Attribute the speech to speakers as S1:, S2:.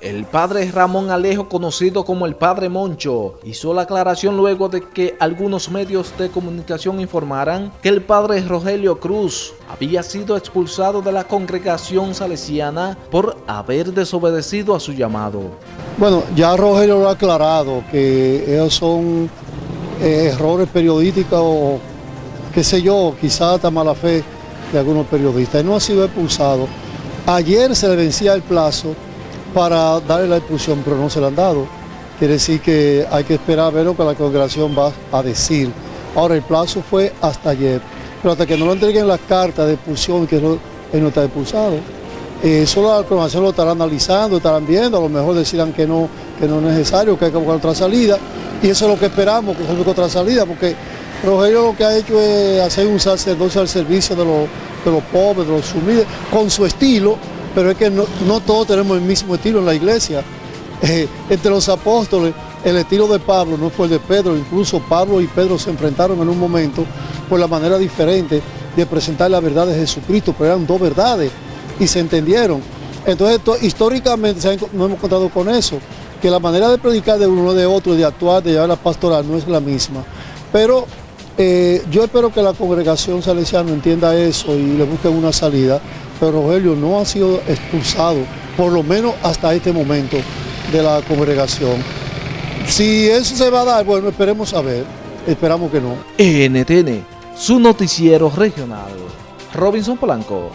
S1: El padre Ramón Alejo, conocido como el padre Moncho, hizo la aclaración luego de que algunos medios de comunicación informaran que el padre Rogelio Cruz había sido expulsado de la congregación salesiana por haber desobedecido a su llamado.
S2: Bueno, ya Rogelio lo ha aclarado, que esos son eh, errores periodísticos o qué sé yo, quizás hasta mala fe de algunos periodistas. Él no ha sido expulsado. Ayer se le vencía el plazo para darle la expulsión, pero no se la han dado. Quiere decir que hay que esperar a ver lo que la congregación va a decir. Ahora, el plazo fue hasta ayer, pero hasta que no lo entreguen las cartas de expulsión, que él no está expulsado, eh, solo la congregación lo estará analizando, estarán viendo, a lo mejor decidan que no, que no es necesario, que hay que buscar otra salida, y eso es lo que esperamos, que se busque otra salida, porque Rogelio lo que ha hecho es hacer un sacerdocio al servicio de los, de los pobres, de los humildes, con su estilo, pero es que no, todos tenemos el mismo estilo en la iglesia. Eh, entre los apóstoles, el estilo de Pablo no fue el de Pedro, incluso Pablo y Pedro se enfrentaron en un momento por la manera diferente de presentar la verdad de Jesucristo, pero eran dos verdades y se entendieron. Entonces, históricamente no hemos contado con eso, que la manera de predicar de uno de otro, de actuar, de llevar la pastoral, no es la misma. Pero eh, yo espero que la congregación salesiana entienda eso y le busque una salida, pero Rogelio no ha sido expulsado, por lo menos hasta este momento, de la congregación. Si eso se va a dar, bueno, esperemos a ver, esperamos que no.
S1: NTN, su noticiero regional. Robinson Polanco.